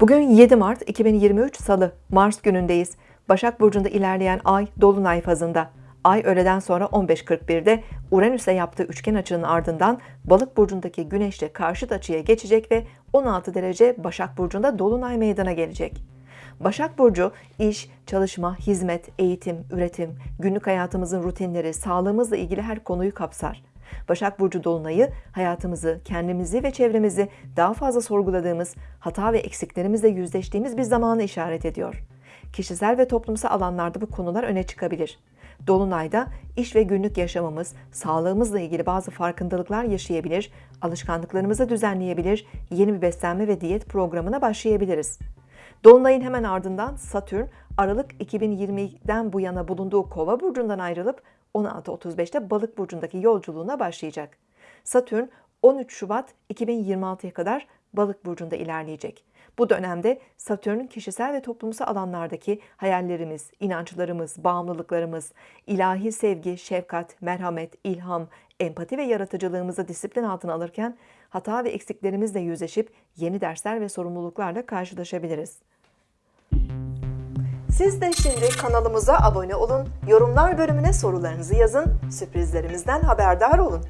Bugün 7 Mart 2023 Salı, Mars günündeyiz. Başak Burcu'nda ilerleyen ay Dolunay fazında. Ay öğleden sonra 15.41'de Uranüs'e yaptığı üçgen açının ardından Balık Burcu'ndaki Güneş'le karşıt açıya geçecek ve 16 derece Başak Burcu'nda Dolunay meydana gelecek. Başak Burcu iş, çalışma, hizmet, eğitim, üretim, günlük hayatımızın rutinleri, sağlığımızla ilgili her konuyu kapsar. Başak Burcu Dolunay'ı hayatımızı, kendimizi ve çevremizi daha fazla sorguladığımız, hata ve eksiklerimizle yüzleştiğimiz bir zamanı işaret ediyor. Kişisel ve toplumsal alanlarda bu konular öne çıkabilir. Dolunay'da iş ve günlük yaşamımız, sağlığımızla ilgili bazı farkındalıklar yaşayabilir, alışkanlıklarımızı düzenleyebilir, yeni bir beslenme ve diyet programına başlayabiliriz. Dolunay'ın hemen ardından Satürn Aralık 2020'den bu yana bulunduğu Kova burcundan ayrılıp 16.35'te Balık burcundaki yolculuğuna başlayacak. Satürn 13 Şubat 2026'ya kadar Balık burcunda ilerleyecek. Bu dönemde Satürn'ün kişisel ve toplumsal alanlardaki hayallerimiz, inançlarımız, bağımlılıklarımız, ilahi sevgi, şefkat, merhamet, ilham, empati ve yaratıcılığımızı disiplin altına alırken hata ve eksiklerimizle yüzleşip yeni dersler ve sorumluluklarla karşılaşabiliriz. Siz de şimdi kanalımıza abone olun, yorumlar bölümüne sorularınızı yazın, sürprizlerimizden haberdar olun.